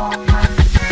all my